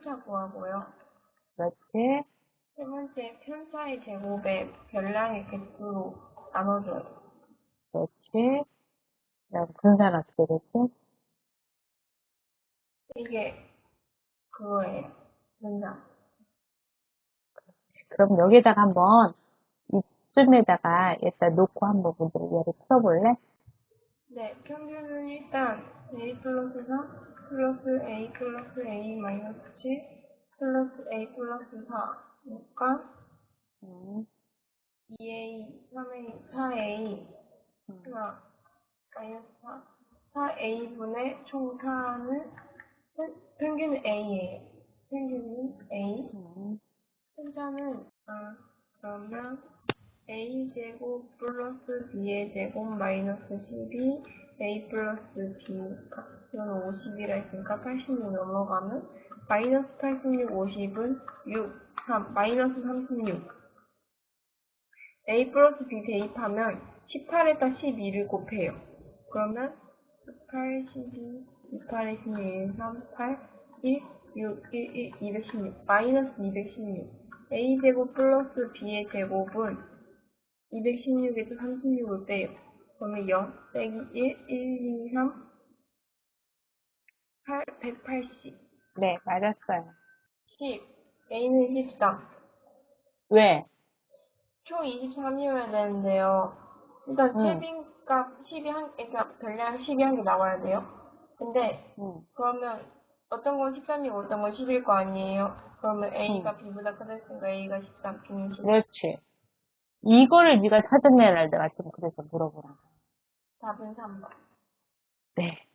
편차 구하고요. 그렇지. 세 번째, 편차의 제곱에 별량의 개수로 나눠줘요. 그렇지. 그다음 분산 어떻게 되지? 이게 그거예요. 분산. 그럼 여기에다가 한번 이쯤에다가 일단 놓고 한번 문제를 얘를 풀어볼래? 네, 평균은 일단 a 플러스 4 플러스 a 플러스 a 마이너스 7 플러스 a 플러스 4니까 음, 2a, 3a, 4a 음. 하나 마이너스 4 4a분의 총탄은 평균은 a예요. 평균은 a 음, 혼자는 아 그러면 a 제곱 플러스 b의 제곱 마이너스 12 a 플러스 b니까 이거는 50이라 했으니까 86 넘어가면 마이너스 86 50은 6 3 마이너스 36 a 플러스 b 대입하면 18에다 12를 곱해요. 그러면 18 12 28에 16 1 3 8 1 6 1 1 216 마이너스 216 a제곱 플러스 b의 제곱은 216에서 36을 빼요. 그러면 0 빼기 1, 1, 2, 3, 8, 180, 네, 맞았어요. 10, a는 13. 왜? 총 23이어야 되는데요. 일단 응. 최빈값 10이 한, 그러니까 별량 10이 한 개 나와야 돼요. 근데 음, 그러면 어떤 건 13이고 어떤 건 10일 거 아니에요? 그러면 a가 b보다 크다니까 a가 13, b는 10. 그렇지. 이거를 네가 찾아내라 내가 지금 그래서 물어보는 거야. 답은 3번. 네.